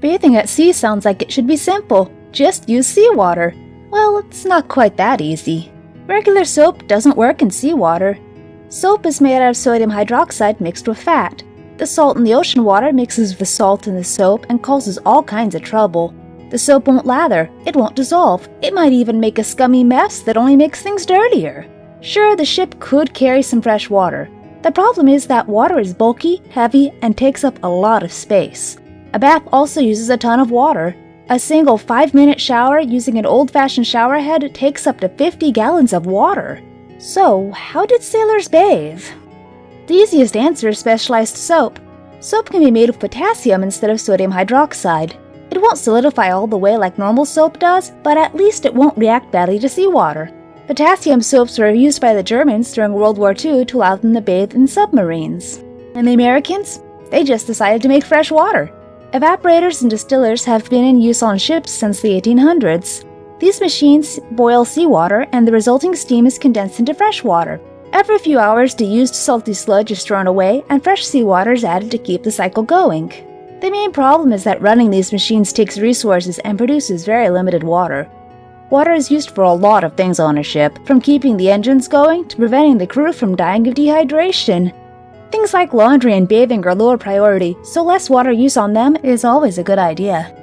Bathing at sea sounds like it should be simple. Just use seawater. Well, it's not quite that easy. Regular soap doesn't work in seawater. Soap is made out of sodium hydroxide mixed with fat. The salt in the ocean water mixes with the salt in the soap and causes all kinds of trouble. The soap won't lather, it won't dissolve, it might even make a scummy mess that only makes things dirtier. Sure, the ship could carry some fresh water. The problem is that water is bulky, heavy, and takes up a lot of space. A bath also uses a ton of water. A single 5 minute shower using an old fashioned shower head takes up to 50 gallons of water. So, how did sailors bathe? The easiest answer is specialized soap. Soap can be made of potassium instead of sodium hydroxide. It won't solidify all the way like normal soap does, but at least it won't react badly to seawater. Potassium soaps were used by the Germans during World War II to allow them to bathe in submarines. And the Americans? They just decided to make fresh water. Evaporators and distillers have been in use on ships since the 1800s. These machines boil seawater and the resulting steam is condensed into fresh water. Every few hours, the used salty sludge is thrown away and fresh seawater is added to keep the cycle going. The main problem is that running these machines takes resources and produces very limited water. Water is used for a lot of things on a ship, from keeping the engines going to preventing the crew from dying of dehydration. Things like laundry and bathing are lower priority, so less water use on them is always a good idea.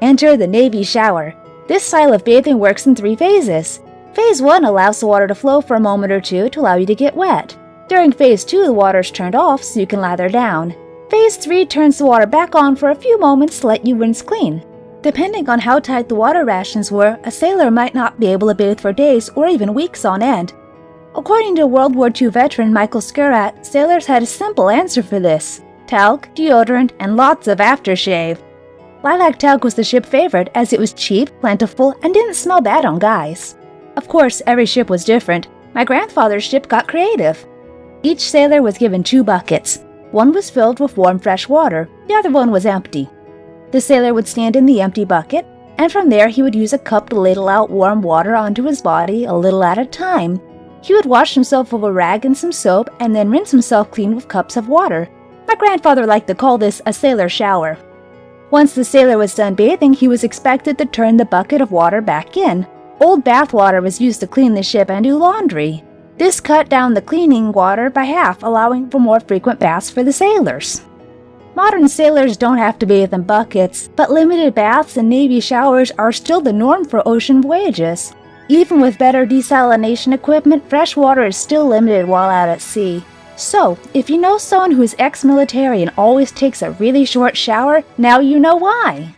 Enter the Navy shower. This style of bathing works in three phases. Phase 1 allows the water to flow for a moment or two to allow you to get wet. During Phase 2, the water is turned off so you can lather down. Phase 3 turns the water back on for a few moments to let you rinse clean. Depending on how tight the water rations were, a sailor might not be able to bathe for days or even weeks on end. According to World War II veteran Michael Skurrat, sailors had a simple answer for this talc, deodorant, and lots of aftershave. Lilac talc was the ship favorite as it was cheap, plentiful, and didn't smell bad on guys. Of course, every ship was different. My grandfather's ship got creative. Each sailor was given two buckets. One was filled with warm fresh water, the other one was empty. The sailor would stand in the empty bucket, and from there he would use a cup to ladle out warm water onto his body a little at a time. He would wash himself with a rag and some soap and then rinse himself clean with cups of water. My grandfather liked to call this a sailor shower. Once the sailor was done bathing, he was expected to turn the bucket of water back in. Old bath water was used to clean the ship and do laundry. This cut down the cleaning water by half, allowing for more frequent baths for the sailors. Modern sailors don't have to bathe in buckets, but limited baths and Navy showers are still the norm for ocean voyages. Even with better desalination equipment, fresh water is still limited while out at sea. So, if you know someone who is ex military and always takes a really short shower, now you know why.